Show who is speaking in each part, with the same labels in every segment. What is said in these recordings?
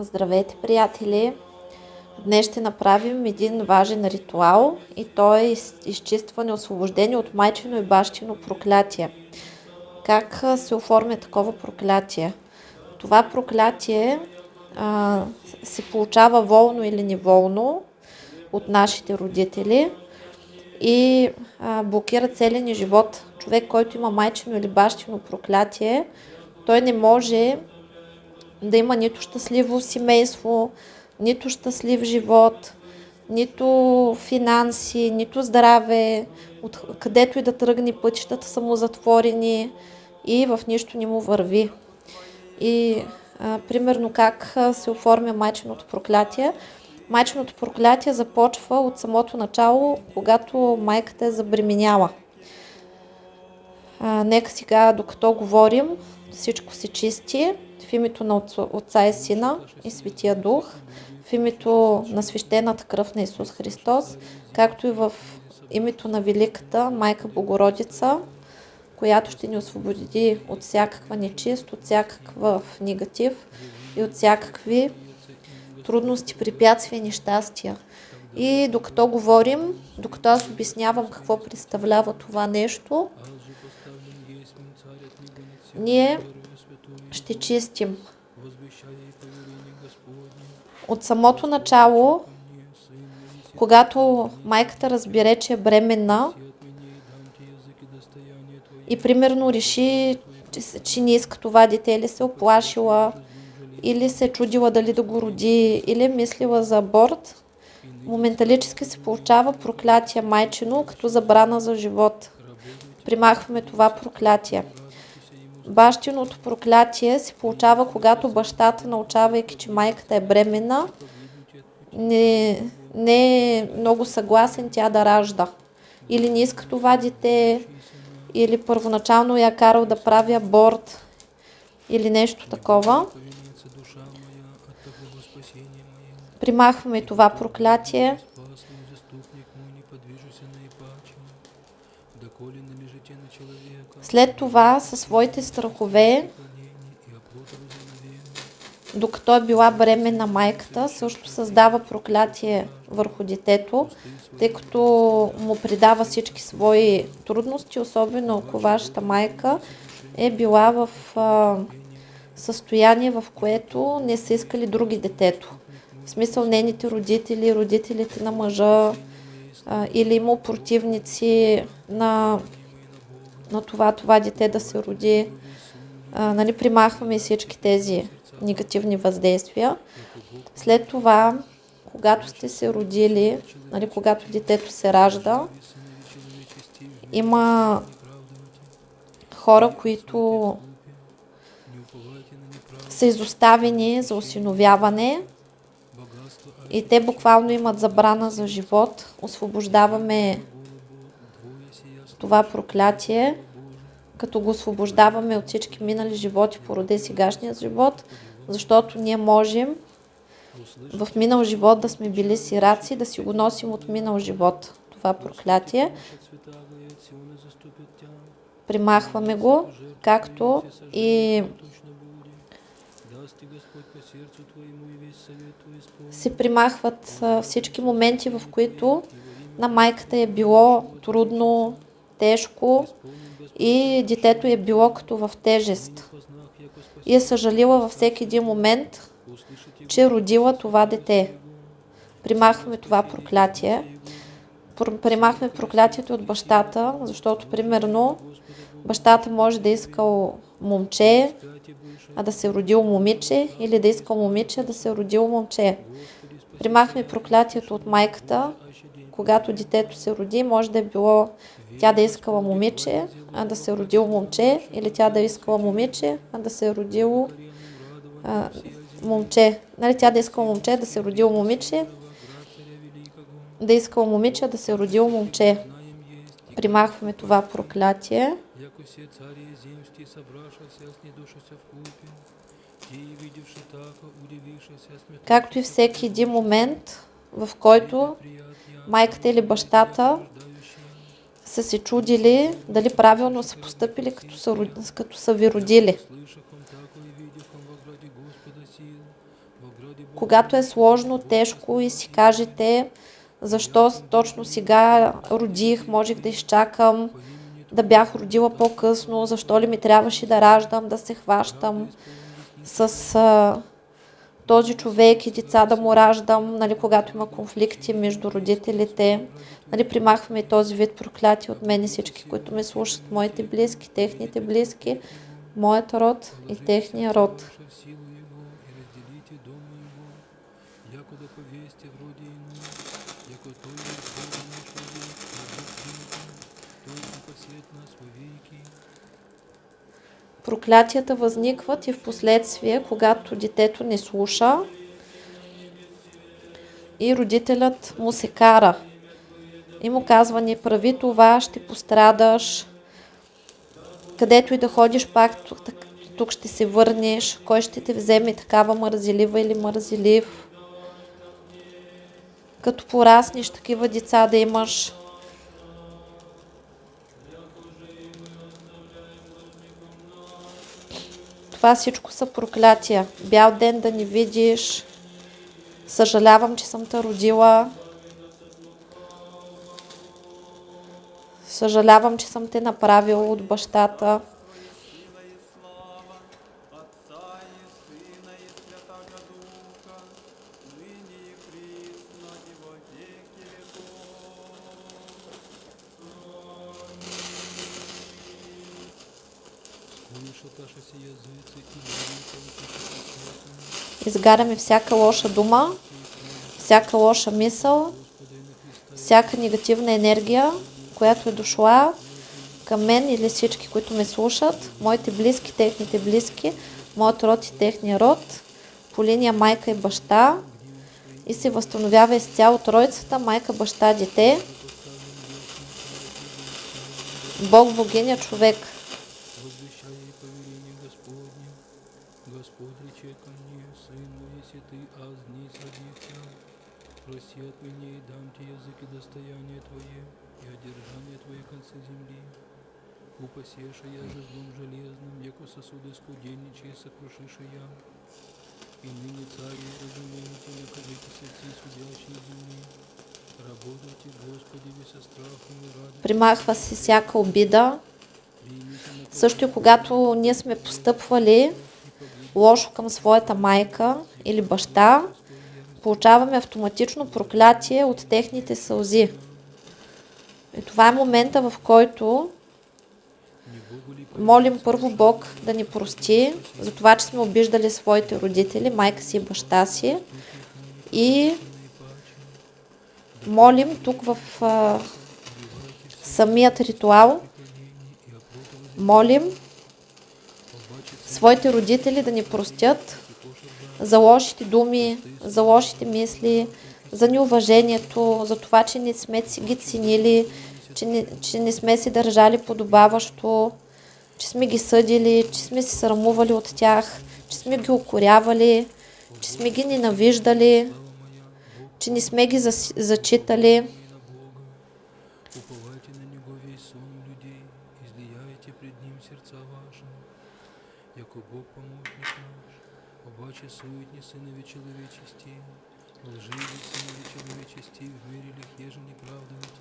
Speaker 1: Здравейте, приятели! Днес ще направим един важен ритуал и то е из- изчистване, освобождение от майчино и бащино проклятие. Как се оформя такова проклятие? Това проклятие а, се получава волно или неволно от нашите родители и а, блокира целия ни живот. Човек, който има майчино или бащино проклятие, той не може да има нито щастливо семейство, нито щастлив живот, нито финанси, нито здраве, от където и да тръгне пътищата са му затворени и в нищо не му върви. И а, примерно как се оформя майчиното проклятие. Майчиното проклятие започва от самото начало, когато майката е забременяла. А, нека сега, докато говорим, всичко се чисти в името на Отца и Сина и Светия Дух, в името на свещената кръв на Исус Христос, както и в името на Великата Майка Богородица, която ще ни освободи от всякаква нечист, от всякакъв негатив и от всякакви трудности, препятствия нещастия. И докато говорим, докато аз обяснявам какво представлява това нещо, ние ще чистим. От самото начало, когато майката разбере, че е бременна и примерно реши, че, че не иска това дете или се оплашила, или се е чудила дали да го роди, или е мислила за аборт, моменталически се получава проклятие майчино като забрана за живот. Примахваме това проклятие. Бащиното проклятие се получава, когато бащата, научавайки, че майката е бременна, не, не е много съгласен тя да ражда. Или не иска това дете, или първоначално я карал да прави аборт, или нещо такова. Примахваме това проклятие. След това със своите страхове, докато е била бременна майката, също създава проклятие върху детето, тъй като му придава всички свои трудности, особено ако вашата майка е била в а, състояние, в което не са искали други детето. В смисъл нейните родители, родителите на мъжа а, или има противници на на това, това дете да се роди. А, нали, примахваме всички тези негативни въздействия. След това, когато сте се родили, нали, когато детето се ражда, има хора, които са изоставени за осиновяване и те буквално имат забрана за живот. Освобождаваме това проклятие, като го освобождаваме от всички минали животи, породе сегашния живот, защото ние можем в минал живот да сме били сираци, да си го носим от минал живот. Това проклятие. Примахваме го, както и се примахват всички моменти, в които на майката е било трудно, тежко и детето е било като в тежест. И е съжалила във всеки един момент, че родила това дете. Примахваме това проклятие. Пр- Примахваме проклятието от бащата, защото примерно бащата може да е искал момче, а да се родил момиче, или да е искал момиче, а да се родил момче. Примахме проклятието от майката, когато детето се роди, може да е било тя да е искала момиче, а да се е родило момче, или тя да е искала момиче, а да се е родило а, момче. Нали, тя да е искала момче, да се родило момиче, да искала момиче, да се е родило момче. Примахваме това проклятие. Както и всеки един момент, в който майката или бащата са се чудили дали правилно са поступили, като са, като са ви родили. Когато е сложно, тежко и си кажете защо точно сега родих, можех да изчакам, да бях родила по-късно, защо ли ми трябваше да раждам, да се хващам с този човек и деца да му раждам, нали, когато има конфликти между родителите. Нали, примахваме този вид проклятие от мен и всички, които ме слушат, моите близки, техните близки, моят род и техния род.
Speaker 2: Ваша в силу Его, и разделите дома Его, яко да повесте в роде Ему, яко Той есть Бога наш вовек, и Бог принятым, Той упасет нас вовеки.
Speaker 1: Проклятията възникват и в последствие, когато детето не слуша и родителят му се кара. И му казва, не прави това, ще пострадаш. Където и да ходиш, пак тук, ще се върнеш. Кой ще те вземе такава мързелива или мързелив? Като пораснеш такива деца да имаш. Това всичко са проклятия. Бял ден да не видиш. Съжалявам, че съм те родила. Съжалявам, че съм те направила от бащата. Изгаряме всяка лоша дума, всяка лоша мисъл, всяка негативна енергия, която е дошла към мен или всички, които ме слушат, моите близки, техните близки, моят род и техния род, по линия майка и баща и се възстановява изцяло тройцата, майка, баща, дете, Бог, богиня, човек.
Speaker 2: Возвещая и повеление Господне, Господь рече ко мне, Сын мой, если ты аз днесь родился, проси от меня и дам тебе язык и достояние твое, и одержание твое концы земли. Упасеша я же железным, яко сосуды скуденничая сокрушиша я. И ныне цари разумеете, накажите сердцы судящие земли. Работайте, Господи, ви со страхом и радостью.
Speaker 1: Примахва се всяка обида, Също и когато ние сме постъпвали лошо към своята майка или баща, получаваме автоматично проклятие от техните сълзи. И това е момента, в който молим първо Бог да ни прости за това, че сме обиждали своите родители, майка си и баща си. И молим тук в а, самият ритуал, молим своите родители да ни простят за лошите думи, за лошите мисли, за неуважението, за това, че не сме ги ценили, че не, че не сме си държали подобаващо, че сме ги съдили, че сме се срамували от тях, че сме ги укорявали, че сме ги ненавиждали, че не сме ги зачитали.
Speaker 2: Яко Бог помощник наш, обаче суетни сынове человечести, лживы сынове человечести, в мире лих еже неправдуете,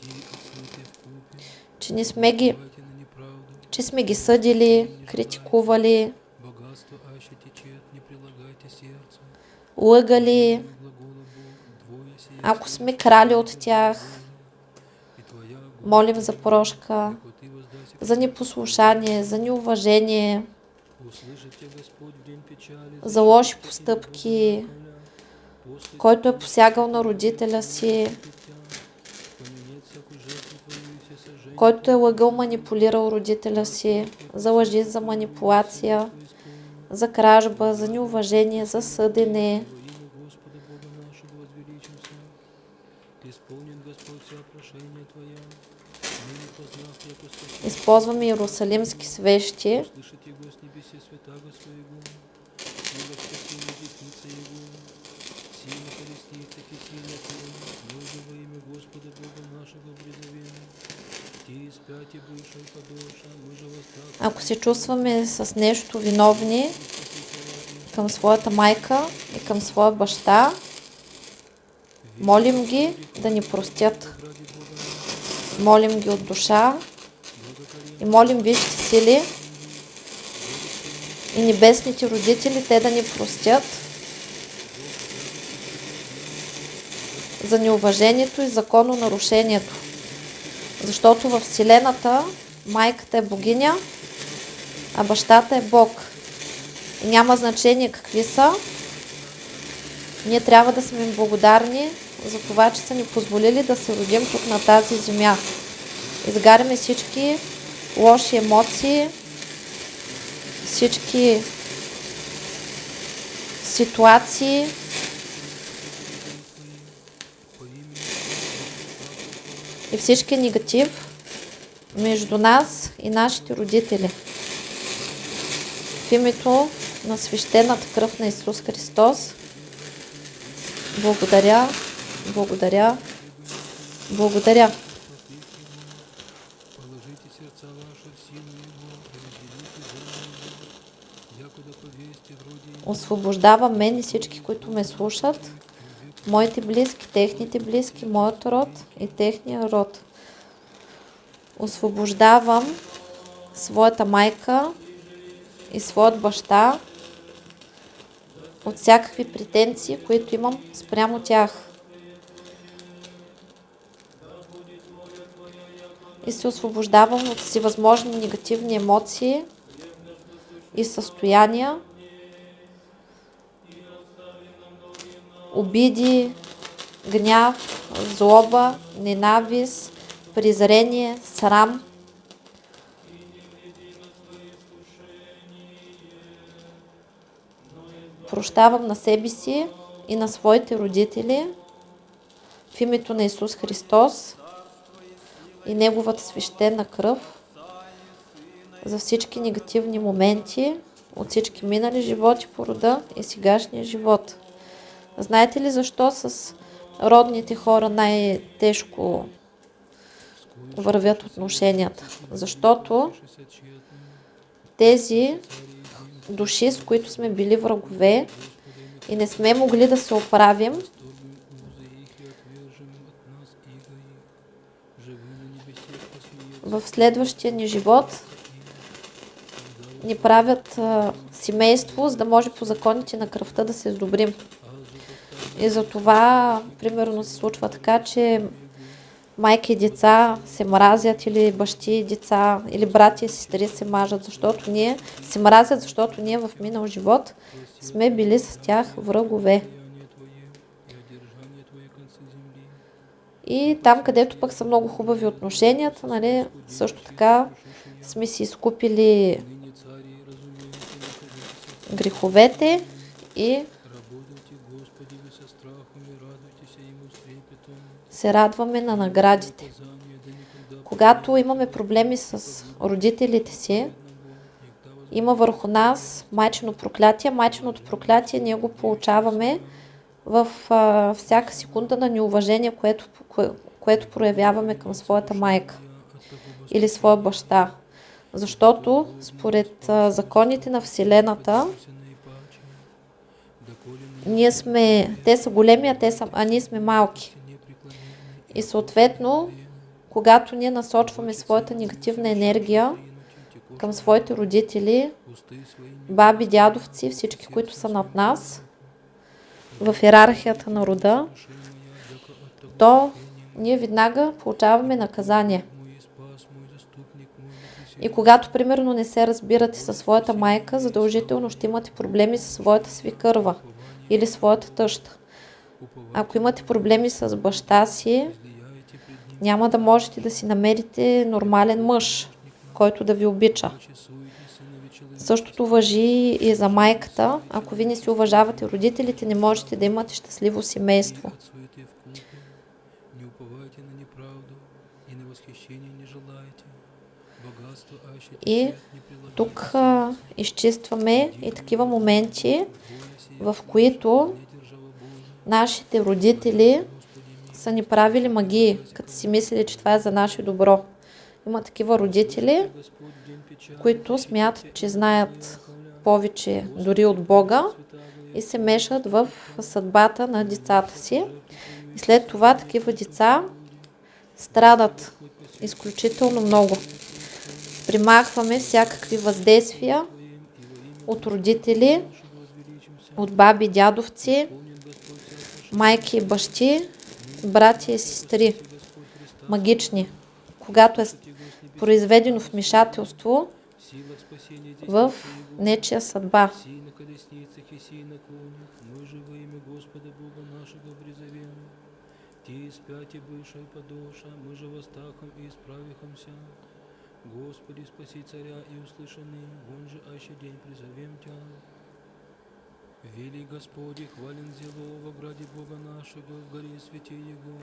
Speaker 2: ти отсуете в купе,
Speaker 1: че не сме ги, че сме ги съдили, критикували,
Speaker 2: богатство аще течет, не прилагайте сердцу,
Speaker 1: лъгали, ако сме крали от тях, молим за прошка, за непослушание, за неуважение, за лоши постъпки, който е посягал на родителя си, който е лъгъл, манипулирал родителя си, за лъжи, за манипулация, за кражба, за неуважение, за съдене.
Speaker 2: Во имя Господа Бога нашего возвеличимся. Исполнит Господь вся прошение Твоя. Ныне познав, яко спасение,
Speaker 1: Използваме иерусалимски свещи,
Speaker 2: слышит Его с небесе святаго Своего. Сила спасения десница Его. Сила колесница кисения Твоя. Люди во имя Господа Бога нашего призовем. Ти спяти бывшая подоша, мы же восстав.
Speaker 1: Ако се чувстваме с нещо виновни към своята майка и към своя баща, молим ги да ни простят. Молим ги от душа и молим висшите сили и небесните родители те да ни простят за неуважението и закононарушението. Защото в Вселената майката е богиня, а бащата е Бог. И няма значение какви са. Ние трябва да сме им благодарни за това, че са ни позволили да се родим тук на тази земя. Изгаряме всички лоши емоции, всички ситуации, и всички негатив между нас и нашите родители. В името на свещената кръв на Исус Христос, благодаря, благодаря, благодаря. Освобождавам мен и всички, които ме слушат, моите близки, техните близки, моят род и техния род. Освобождавам своята майка и своят баща от всякакви претенции, които имам спрямо тях. И се освобождавам от всевъзможни негативни емоции и състояния, обиди, гняв, злоба, ненавист, презрение, срам. Прощавам на себе си и на своите родители в името на Исус Христос и Неговата свещена кръв за всички негативни моменти от всички минали животи по рода и сегашния живот. Знаете ли защо с родните хора най-тежко вървят отношенията? Защото тези души, с които сме били врагове и не сме могли да се оправим, в следващия ни живот ни правят а, семейство, за да може по законите на кръвта да се сдобрим. И за това, примерно, се случва така, че майки и деца се мразят или бащи и деца, или брати и сестри се мажат, защото ние се мразят, защото ние в минал живот сме били с тях врагове.
Speaker 2: И
Speaker 1: там, където пък са много хубави отношенията, нали, също така сме си изкупили греховете и
Speaker 2: Работайте, Господи, вы со страхом и радуйтесь Ему с трепетом.
Speaker 1: Се радваме на наградите. Когато имаме проблеми с родителите си, има върху нас майчино проклятие. Майчиното проклятие ние го получаваме в а, всяка секунда на неуважение, което, кое, което проявяваме към своята майка или своя баща. Защото според а, законите на Вселената, ние сме, те са големи, а, те са, а ние сме малки. И съответно, когато ние насочваме своята негативна енергия към своите родители, баби, дядовци, всички, които са над нас, в иерархията на рода, то ние веднага получаваме наказание. И когато, примерно, не се разбирате със своята майка, задължително ще имате проблеми със своята свикърва или своята тъща. Ако имате проблеми с баща си, няма да можете да си намерите нормален мъж, който да ви обича. Същото въжи и за майката. Ако ви не си уважавате родителите, не можете да имате щастливо семейство.
Speaker 2: и
Speaker 1: Тук а, изчистваме и такива моменти, в които нашите родители са ни правили магии, като си мислили, че това е за наше добро. Има такива родители, които смятат, че знаят повече дори от Бога и се мешат в съдбата на децата си. И след това такива деца страдат изключително много. Примахваме всякакви въздействия от родители, от баби, дядовци, майки и бащи, братя и сестри, магични. Когато е произведено вмешателство в нечия съдба.
Speaker 2: Сей на колесницах и сей на конях, мы же во имя Господа Бога нашего призовем. Те спяти бывшая подоша, мы же восстахом и исправихомся. Господи, спаси царя и услышаны, вон же аще день призовем Тя. Вели Господи, хвален зело во граде Бога нашего, в горе святе Его,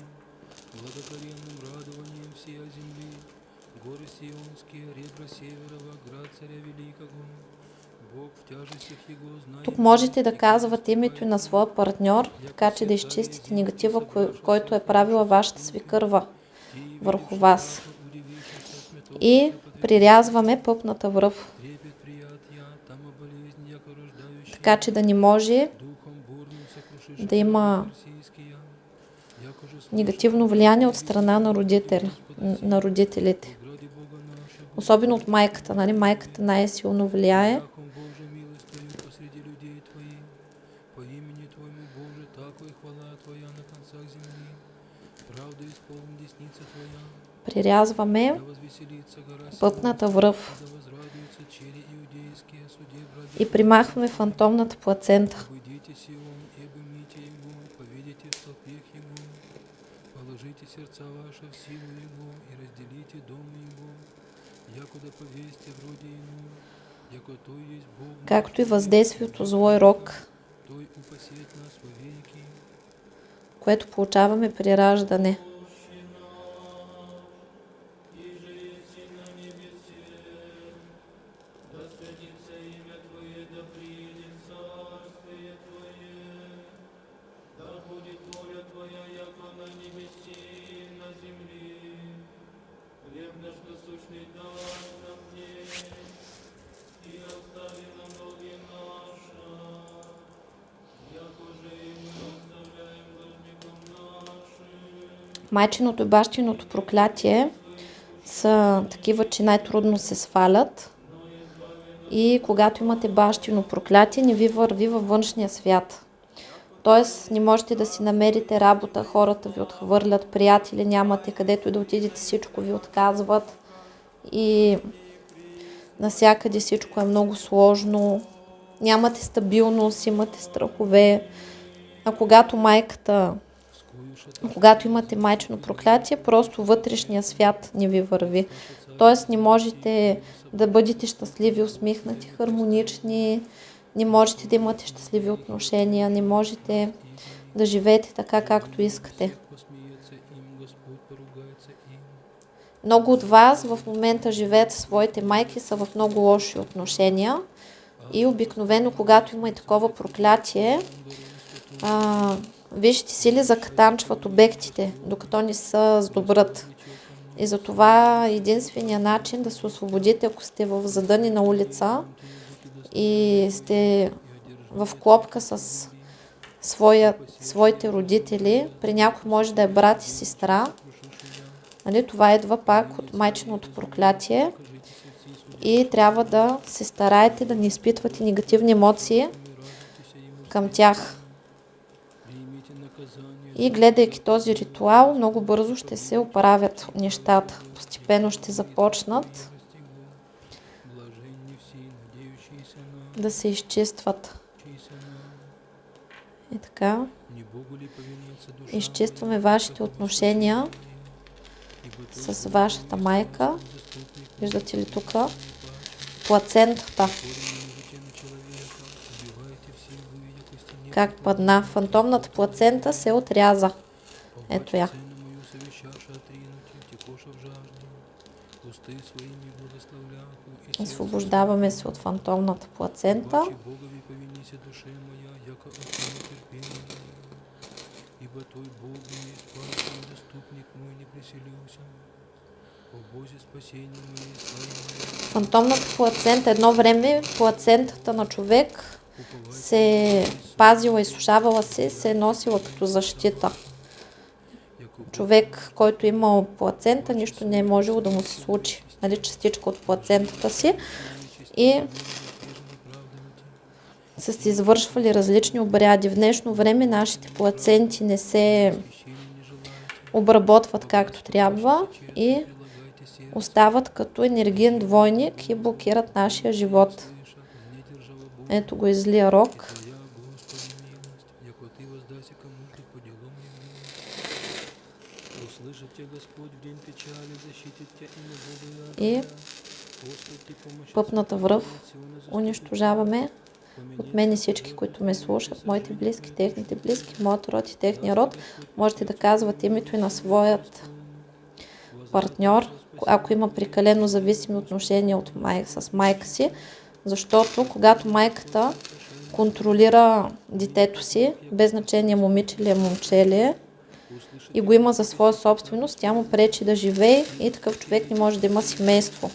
Speaker 2: благокоренным радованием всея земли, горы Сионские, ребра Северова, град царя Великого.
Speaker 1: Тук можете да казвате името на своя партньор, така че да изчистите негатива, кой, който е правила вашата свикърва върху вас. И прирязваме пъпната връв, така че да не може да има негативно влияние от страна на, родител, на родителите. Особено от майката. Нали? Майката най-силно влияе. Прирязваме пъпната връв и примахваме фантомната плацента.
Speaker 2: Уйдите Сион и обымите его, поведите в столпех его, положите сердца ваши в силу его и разделите дом его, якуда повесьте вроде ему, яко той есть Бог, наш,
Speaker 1: Както и въздействието злой рок,
Speaker 2: той упасет нас вовеки.
Speaker 1: което получаваме при раждане. Майчиното и бащиното проклятие са такива, че най-трудно се свалят. И когато имате бащино проклятие, не ви върви във външния свят. Тоест, не можете да си намерите работа, хората ви отхвърлят, приятели нямате, където и да отидете, всичко ви отказват. И насякъде всичко е много сложно. Нямате стабилност, имате страхове. А когато майката когато имате майчено проклятие, просто вътрешния свят не ви върви. Тоест не можете да бъдете щастливи, усмихнати, хармонични, не можете да имате щастливи отношения, не можете да живеете така, както искате. Много от вас в момента живеят своите майки, са в много лоши отношения и обикновено, когато има и такова проклятие, а, вижте сили закатанчват обектите, докато не се сдобрат. И затова единствения начин да се освободите, ако сте в задънена улица и сте в клопка с своя, своите родители, при някой може да е брат и сестра, нали, това идва пак от майчиното проклятие и трябва да се стараете да не изпитвате негативни емоции към тях. И гледайки този ритуал, много бързо ще се оправят нещата. Постепенно ще започнат да се изчистват. И така, изчистваме вашите отношения с вашата майка. Виждате ли тук? Плацентата. Как падна. Фантомната плацента се отряза. Ето я. Освобождаваме се от фантомната плацента. Фантомната плацента, едно време плацентата на човек се пазила и сушавала се, се е носила като защита. Човек, който имал плацента, нищо не е можело да му се случи. Нали, частичка от плацентата си. И са се извършвали различни обряди. В днешно време нашите плаценти не се обработват както трябва и остават като енергиен двойник и блокират нашия живот.
Speaker 2: слыша, не держава Бог,
Speaker 1: Ето го излия рок. И пъпната връв унищожаваме от мен и всички, които ме слушат, моите близки, техните близки, моят род и техния род. Можете да казват името и на своят партньор, ако има прекалено зависими отношения от май, с майка си, защото когато майката контролира детето си, без значение момиче ли е, момче ли е, и го има за своя собственост, тя му пречи да живее и такъв човек не може да има семейство.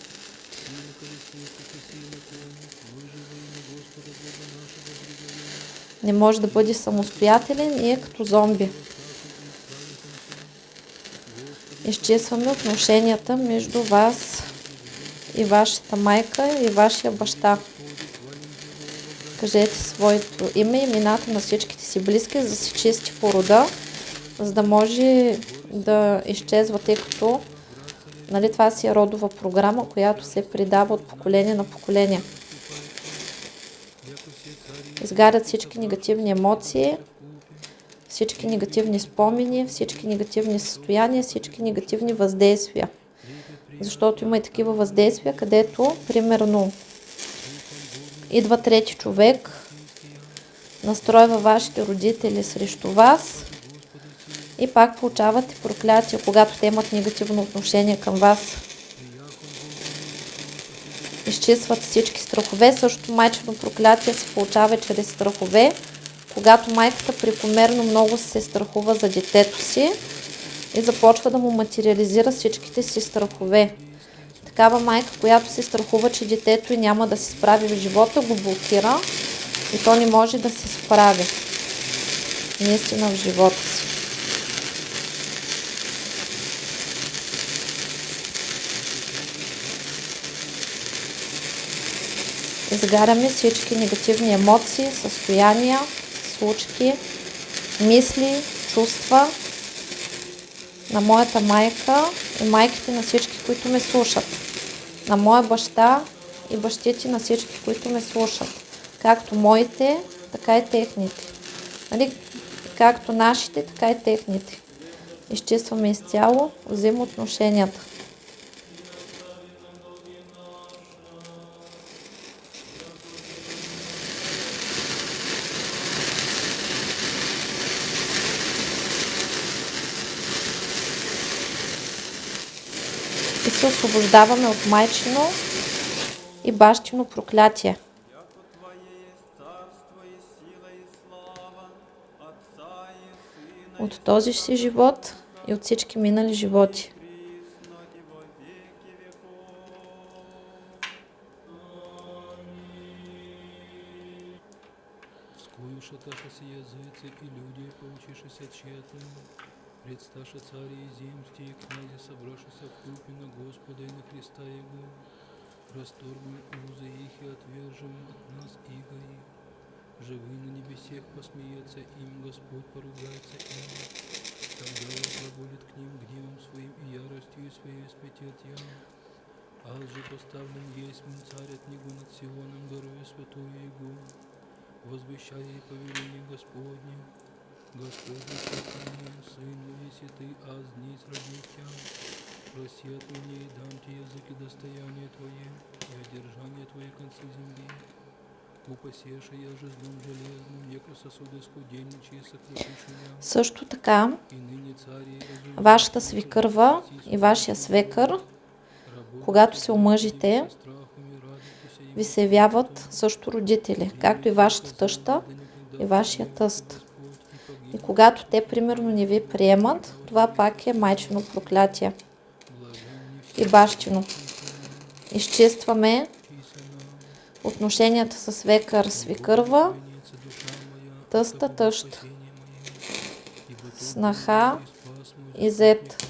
Speaker 1: Не може да бъде самостоятелен и е като зомби. Изчистваме отношенията между вас и вашата майка и вашия баща. Кажете своето име и имената на всичките си близки, за да се чисти порода, за да може да изчезва, тъй като нали, това си е родова програма, която се предава от поколение на поколение. Изгарят всички негативни емоции, всички негативни спомени, всички негативни състояния, всички негативни въздействия. Защото има и такива въздействия, където, примерно, идва трети човек, настройва вашите родители срещу вас и пак получавате проклятие, когато те имат негативно отношение към вас. Изчистват всички страхове. Също майчено проклятие се получава чрез страхове. Когато майката прекомерно много се страхува за детето си и започва да му материализира всичките си страхове. Такава майка, която се страхува, че детето й няма да се справи в живота, го блокира и то не може да се справи наистина в живота си. Изгаряме всички негативни емоции, състояния, случки, мисли, чувства на моята майка и майките на всички, които ме слушат. На моя баща и бащите на всички, които ме слушат. Както моите, така и техните. Нали? Както нашите, така и техните. Изчистваме изцяло взаимоотношенията. Освобождаваме от майчино и бащино проклятие. От този си живот и от всички минали животи.
Speaker 3: веки веков.
Speaker 2: Скуюшаташася языцы и люди, поучишися тщетно, предсташа цари и земсти, и князи, собравшися в купе на Господа и на Христа Его, расторгнем узы их и отвержем от нас иго их. Живы на небесех посмеется им, Господь поругается им. Тогда прогонит к ним гневом своим и яростью своей спятет я. Ал же поставлен есть царь от него над Сионом, горою святую Его возвещая и повеление Господне, Господь Господи, Сын веси ты, аз днесь родился. Проси от меня и дам тебе языки достояние Твое, и одержание Твои концы земли. Упасеша я же злом железным, яко сосуды скуденничи, сокрушишь меня.
Speaker 1: Също така,
Speaker 2: И
Speaker 1: вашата свикърва и вашия свекър, когато се омъжите, ви се явяват също родители, както и вашата тъща и вашия тъст. И когато те примерно не ви приемат, това пак е майчино проклятие и бащино. Изчистваме отношенията с свекър, свикърва, тъста, тъщ, снаха и зет.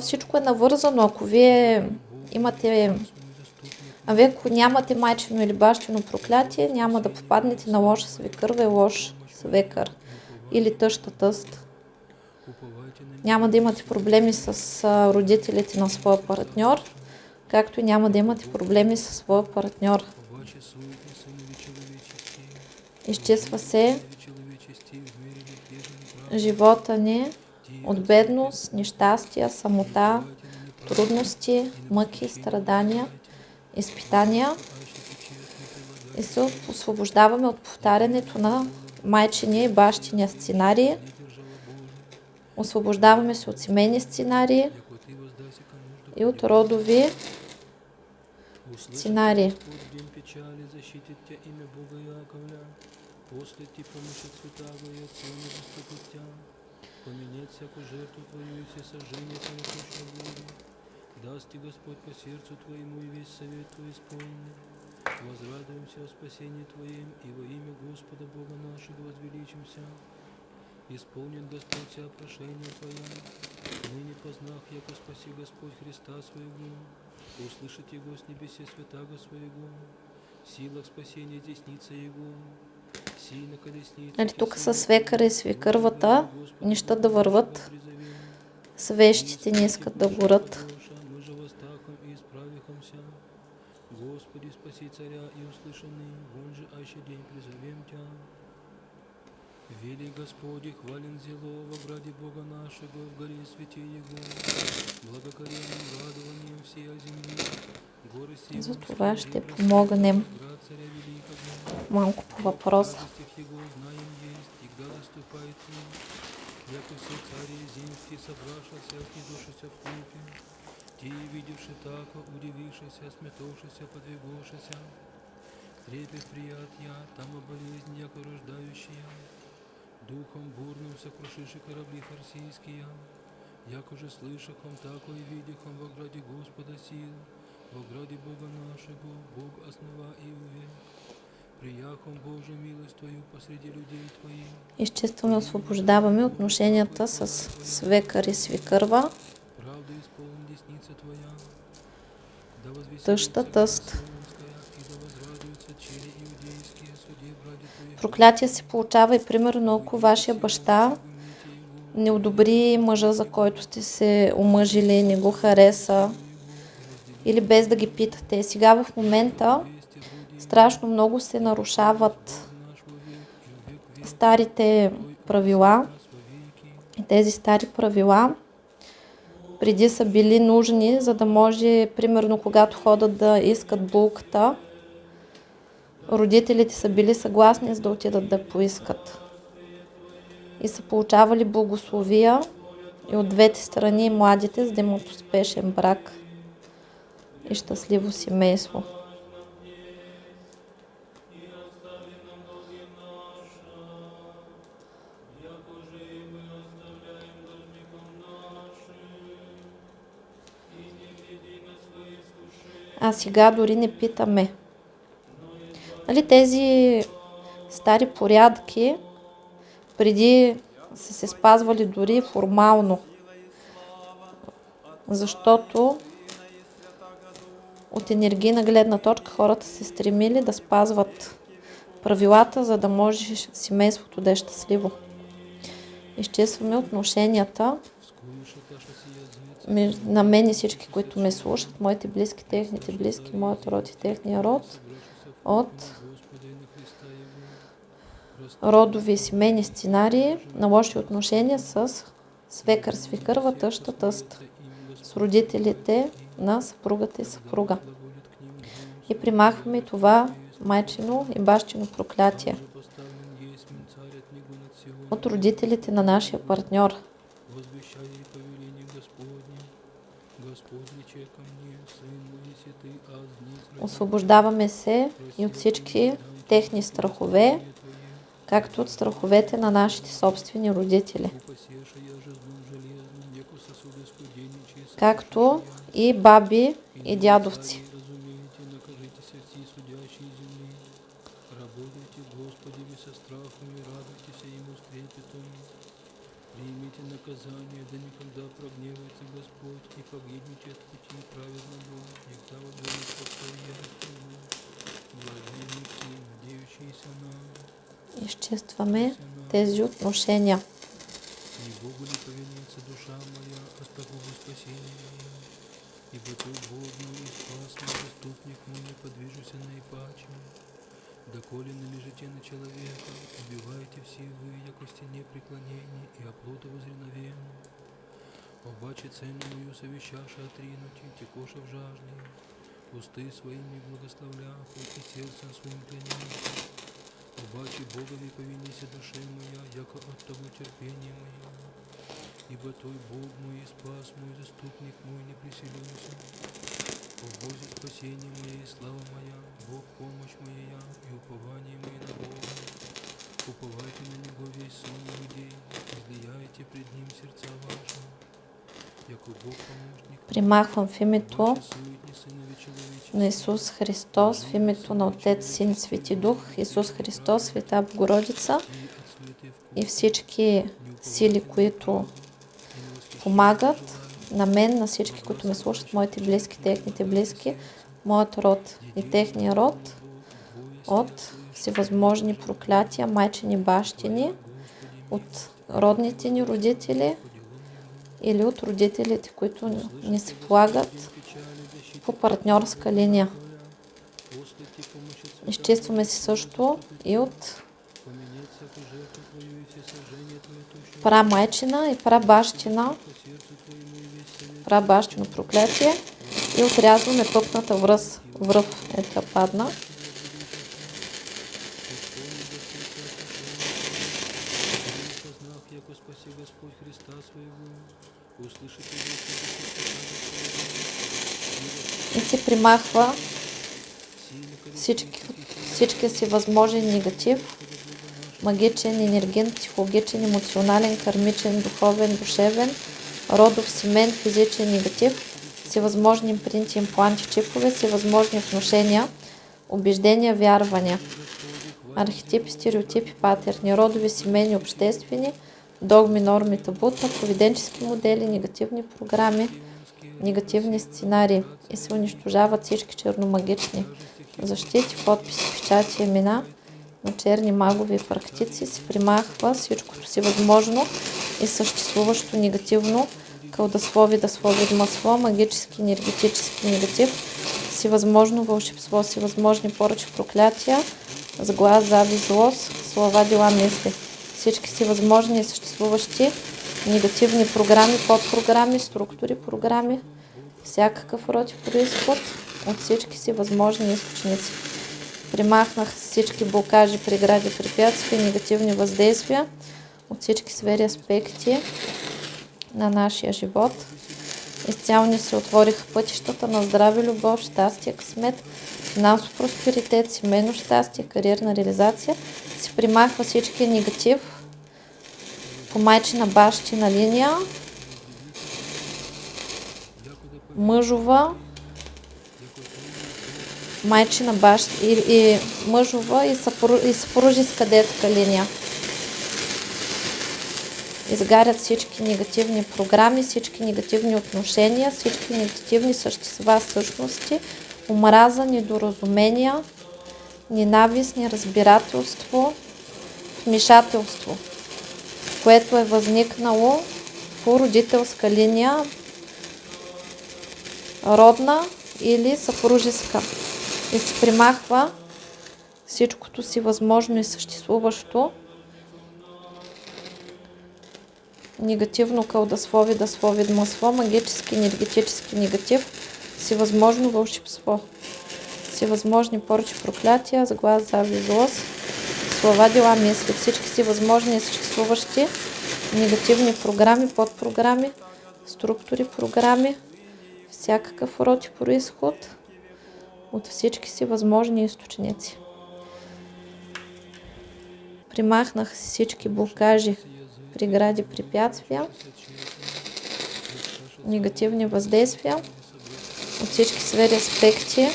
Speaker 1: Всичко е навързано. Ако вие имате А вие ако нямате майчино или бащино проклятие, няма да попаднете на лоша свекърва и лош свекър или тъща тъст. Няма да имате проблеми с родителите на своя партньор, както и няма да имате проблеми с своя партньор. Изчиства се живота ни от бедност, нещастия, самота, трудности, мъки, страдания, изпитания и се освобождаваме от повтарянето на майчиния и бащиния сценарии. Освобождаваме се от семейни сценарии и от родови сценарии.
Speaker 2: Поменять всякую жертву твою и все сожжения твои точно буду. Даст ти Господь по сердцу твоему и весь совет твой исполнит. Возрадуемся о спасении Твоем и во имя Господа Бога нашего возвеличимся. Исполнит Господь вся прошение Твоя. Ныне познах, яко спаси Господь Христа Своего. Услышит Его с небесе святаго Своего. В силах спасения десница Его.
Speaker 1: Нали, тук са свекъра и свекървата, не ще да върват, свещите не искат да
Speaker 2: исправихомся. Господи, спаси царя и услышаны, вон же аще день призовем Тя. Вели Господи, хвален зело во граде Бога нашего, в горе святи Его, благокоренным радованием всея земли, горы сии
Speaker 1: За това ще помогнем
Speaker 2: град царя великого,
Speaker 1: малко по
Speaker 2: и им, яко все цари земские собравшися, снедушися в купе, те, видевши тако, удивившися, сметовшися, подвигавшися, трепет прият я, там о болезнь, яко рождающая, духом бурным сокрушиши корабли фарсийские, же слышахом, тако и видихом во граде Господа сил, во граде Бога нашего, Бог основа и увек. Прияхом Божия милость Твою посреди людей Твоих,
Speaker 1: Изчистваме, освобождаваме отношенията с свекър и свикърва,
Speaker 2: правда исполни десница Твоя. Да
Speaker 1: тъща, тъст. Проклятие се получава и примерно ако вашия баща не одобри мъжа, за който сте се омъжили, не го хареса или без да ги питате. Сега в момента страшно много се нарушават старите правила. Тези стари правила преди са били нужни, за да може, примерно, когато ходят да искат булката, родителите са били съгласни за да отидат да поискат. И са получавали благословия и от двете страни младите, за да имат успешен брак и щастливо семейство. А сега дори не питаме. Нали, тези стари порядки преди са се спазвали дори формално. Защото от енергийна гледна точка хората се стремили да спазват правилата, за да може семейството да е щастливо. Изчистваме отношенията на мен и всички, които ме слушат, моите близки, техните близки, моят род и техния род, от родови и семейни сценарии на лоши отношения с свекър, свекърва, тъща, тъст, с родителите на съпругата и съпруга. И примахваме това майчино и бащино проклятие от родителите на нашия партньор.
Speaker 2: Возвещай повеление Господне, Господь рече ко мне, Сын мой, если ты аз дни
Speaker 1: Освобождаваме се и от всички техни страхове, както от страховете на нашите собствени родители, както и баби и дядовци.
Speaker 2: Работайте, Господи, со страхом и радуйтесь Ему с трепетом. Примите наказание, да никогда прогневается Господь, и погибнете от пути праведного, никогда возгонит постоянственно. Благие мечты, надеющиеся на
Speaker 1: Изчистваме тези отношения.
Speaker 2: И Богу ли повинится душа моя от такого спасения? Ибо Ты мой и спас мой, заступник мой, не подвижуся наипаче. Доколе належите на человека, убивайте все вы, яко стене преклонения и оплота возреновения. Обаче цену мою совещаша отринуть, и текоша в жажде, усты своими благословляха, и сердцем своим клянется. Обаче Бога не повинися душе моя, яко от того терпения моя. Ибо Той Бог мой и спас мой, заступник мой, не приселился. О Бозе спасение мое слава моя, Бог помощь моя и упование мое на Бога. Уповайте на Него весь сон людей, излияйте пред Ним сердца ваши. Яко Бог помощник,
Speaker 1: Примахвам в името на Исус Христос, в името на Отец, Син, Свети Дух, Исус Христос, Света Богородица
Speaker 2: и
Speaker 1: всички сили, които помагат на мен, на всички, които ме слушат, моите близки, техните близки, моят род и техния род от всевъзможни проклятия, майчини бащини, от родните ни родители или от родителите, които ни се полагат по партньорска линия. Изчистваме се също и от прамайчина и прабащина,
Speaker 2: по сердцу Твоему и совет
Speaker 1: прабащино проклятие и отрязваме пъпната връз, връв е така падна. и се примахва всички, всички си възможен негатив, магичен, енерген, психологичен, емоционален, кармичен, духовен, душевен, родов, семен, физичен негатив, всевъзможни импринти, импланти, чипове, всевъзможни отношения, убеждения, вярвания, архетипи, стереотипи, патерни, родови, семейни, обществени, догми, норми, табута, поведенчески модели, негативни програми, негативни сценарии и се унищожават всички черномагични защити, подписи, печати, имена на черни магови практици, се примахва всичкото си възможно и съществуващо негативно, кълдаслови, даслови, масло, магически, енергетически негатив, всевъзможно вълшебство, всевъзможни поръчи, проклятия, сглаз, завист, злост, слова, дела, мисли. Всички си възможни и съществуващи негативни програми, подпрограми, структури, програми, всякакъв род и происход от всички си възможни източници. Примахнах всички блокажи, прегради, препятствия, негативни въздействия от всички сфери аспекти на нашия живот. Изцяло ни се отвориха пътищата на здраве, любов, щастие, късмет, финансов просперитет, семейно щастие, кариерна реализация. Се примахва всички негатив по майчина бащина линия, мъжова, майчина бащ и, и мъжова и, съпру, и съпружеска детска линия. Изгарят всички негативни програми, всички негативни отношения, всички негативни същества, същности омраза, недоразумения, ненавист, неразбирателство, вмешателство, което е възникнало по родителска линия, родна или съпружеска. И се примахва всичкото си възможно и съществуващо негативно кълдаслови, даслови, масло, магически, енергетически негатив, всевъзможно вълшебство, всевъзможни порчи, проклятия, заглас, зави, злост, слова, дела, мисли, всички си възможни и съществуващи негативни програми, подпрограми, структури, програми, всякакъв род и происход от всички си възможни източници. Примахнах си всички блокажи, прегради, препятствия, негативни въздействия от всички сфери аспекти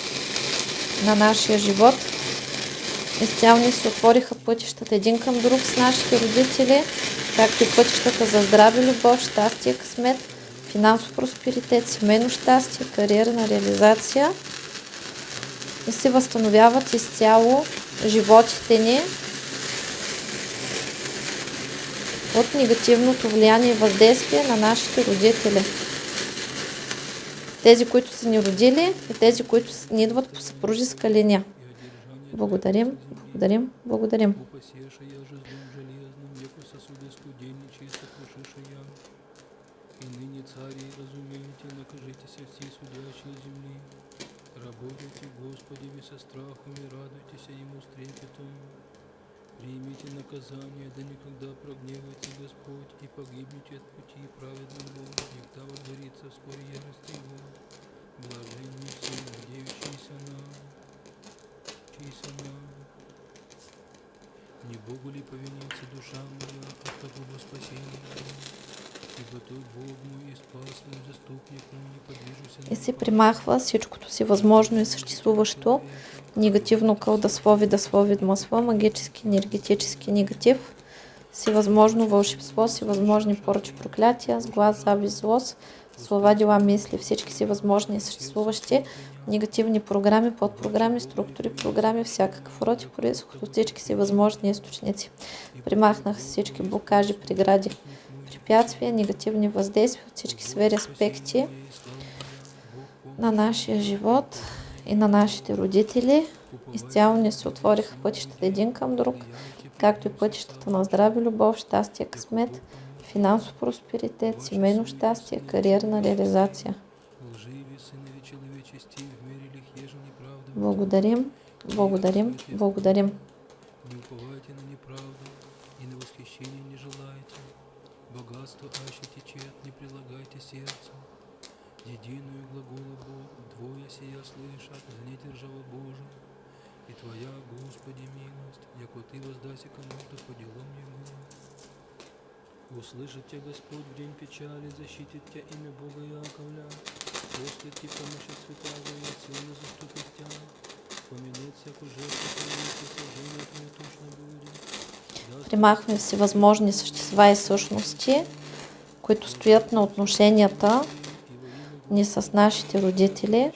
Speaker 1: на нашия живот. Изцяло ни се отвориха пътищата един към друг с нашите родители, както и пътищата за здраве, любов, щастие, късмет, финансов просперитет, семейно щастие, кариерна реализация и се възстановяват изцяло животите ни от негативното влияние и въздействие на нашите родители. Тези, които са ни родили и тези, които ни идват по съпружеска линия. Благодарим, благодарим, благодарим.
Speaker 2: И ныне цари, разумеете, накажитесь все судящие. Работайте, Господи, со страхом и радуйтесь Ему с трепетом. Примите наказание, да никогда прогневается Господь, и погибнете от пути праведного, когда возгорится вскоре ярость Его. Блаженны все, надеющиеся на, чийся на. Не Богу ли повинится душа моя от такого спасения? Мой и подвижуся
Speaker 1: И се примахва всичкото си възможно и съществуващо. Негативно кълдаслови, даслови, масло, магически, енергетически негатив, всевъзможно вълшебство, всевъзможни поръчи, проклятия, с глас, завист, злост, слова, дела, мисли, всички си възможни и съществуващи. Негативни програми, подпрограми, структури, програми, всякакъв род и происход от всички си възможни източници. Примахнах всички блокажи, прегради, препятствия, негативни въздействия от всички сфери, аспекти на нашия живот и на нашите родители. Изцяло ни се отвориха пътищата един към друг, както и пътищата на здраве, любов, щастие, късмет, финансов просперитет, семейно щастие, кариерна реализация. Благодарим, благодарим, благодарим.
Speaker 2: Глагола Бог, двое сия слышат, не держава Божия. И Твоя, Господи, милость, яко Ты воздаси кому-то по делам Его. Услышит Тебя Господь в день печали, защитит Тебя имя Бога Яковля. После Ти помощи святого и силы заступит Тебя. Помянет всякую жертву и сожжение Твое точно будет.
Speaker 1: Примахме всевъзможни същества и същности, които стоят на отношенията ни с нашите родители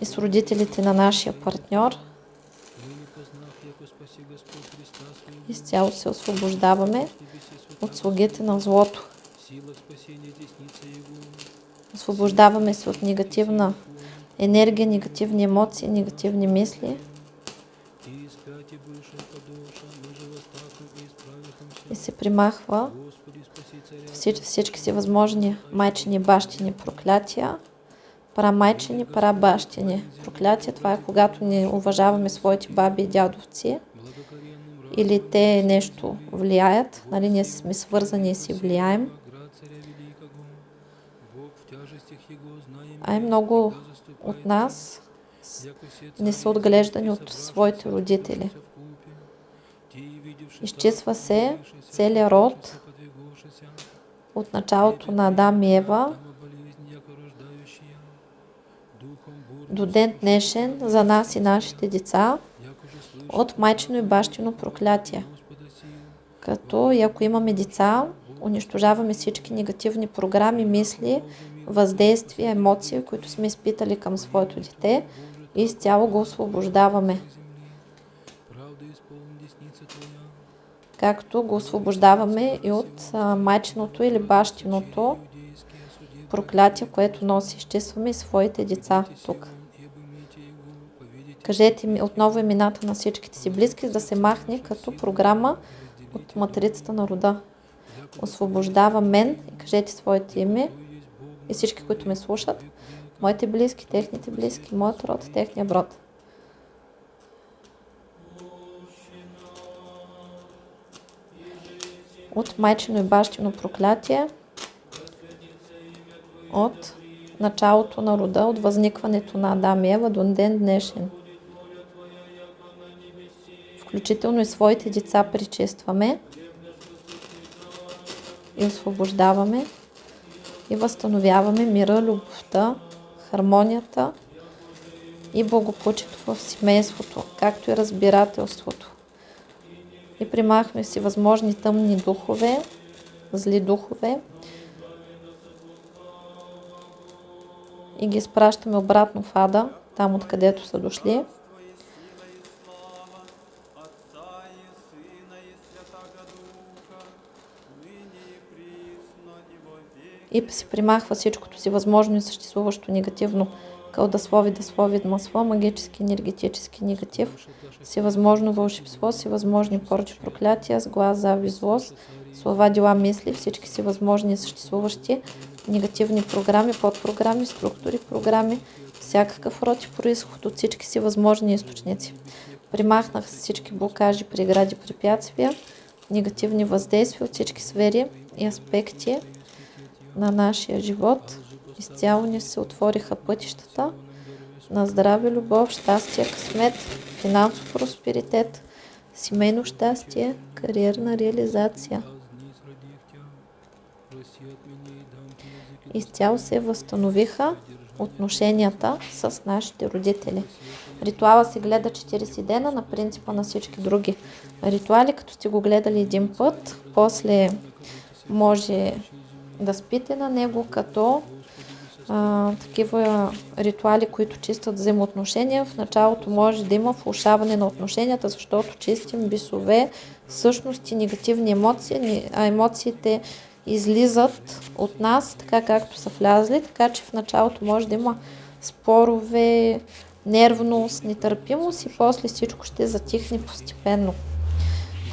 Speaker 1: и с родителите на нашия партньор. Изцяло се освобождаваме от слугите на злото. Освобождаваме се от негативна енергия, негативни емоции, негативни мисли
Speaker 2: И
Speaker 1: се примахва всич, всички си възможни майчини, бащини проклятия, прамайчини, парабащини. Проклятия това е когато не уважаваме своите баби и дядовци или те нещо влияят, нали, ние сме свързани и си влияем. А и много от нас не са отглеждани от своите родители. Изчисва се целият род от началото на Адам и Ева до ден днешен за нас и нашите деца от майчино и бащино проклятие. Като и ако имаме деца, унищожаваме всички негативни програми, мисли, въздействия, емоции, които сме изпитали към своето дете и изцяло го освобождаваме.
Speaker 2: Правда исполни десница Твоя,
Speaker 1: Както го освобождаваме и от майчиното или бащиното проклятие, което носи. Изчистваме и своите деца тук. Кажете ми отново имената на всичките си близки, за да се махне като програма от матрицата на рода. Освобождава мен и кажете своите име и всички, които ме слушат. Моите близки, техните близки, моят род, техния брод. От майчино и бащино проклятие, от началото на рода, от възникването на Адам и Ева до ден днешен. Включително и своите деца причестваме и освобождаваме и възстановяваме мира, любовта, хармонията и благополучието в семейството, както и разбирателството. И примахме си възможни тъмни духове, зли духове и ги изпращаме обратно в ада, там откъдето са дошли.
Speaker 3: И Сына и Святаго Духа, ныне и присно и во веки.
Speaker 1: и се примахва всичкото си възможно и съществуващо негативно кълдаслови, даслови, масло, магически, енергетически негатив, всевъзможно вълшебство, всевъзможни порчи, проклятия, сглаз, зави, злост, слова, дела, мисли, всички си възможни и съществуващи негативни програми, подпрограми, структури, програми, всякакъв род и происход от всички си възможни източници. Примахнах всички блокажи, прегради, препятствия, негативни въздействия от всички сфери и аспекти на нашия живот. Изцяло ни се отвориха пътищата на здраве, любов, щастие, късмет, финансов просперитет, семейно щастие, кариерна реализация. Изцяло се възстановиха отношенията с нашите родители. Ритуала се гледа 40 дена на принципа на всички други ритуали, като сте го гледали един път, после може да спите на него като а, такива ритуали, които чистят взаимоотношения. В началото може да има влушаване на отношенията, защото чистим бисове, същности, негативни емоции, а емоциите излизат от нас, така както са влязли, така че в началото може да има спорове, нервност, нетърпимост и после всичко ще затихне постепенно.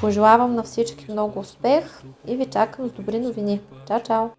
Speaker 1: Пожелавам на всички много успех и ви чакам с добри новини. Чао, чао!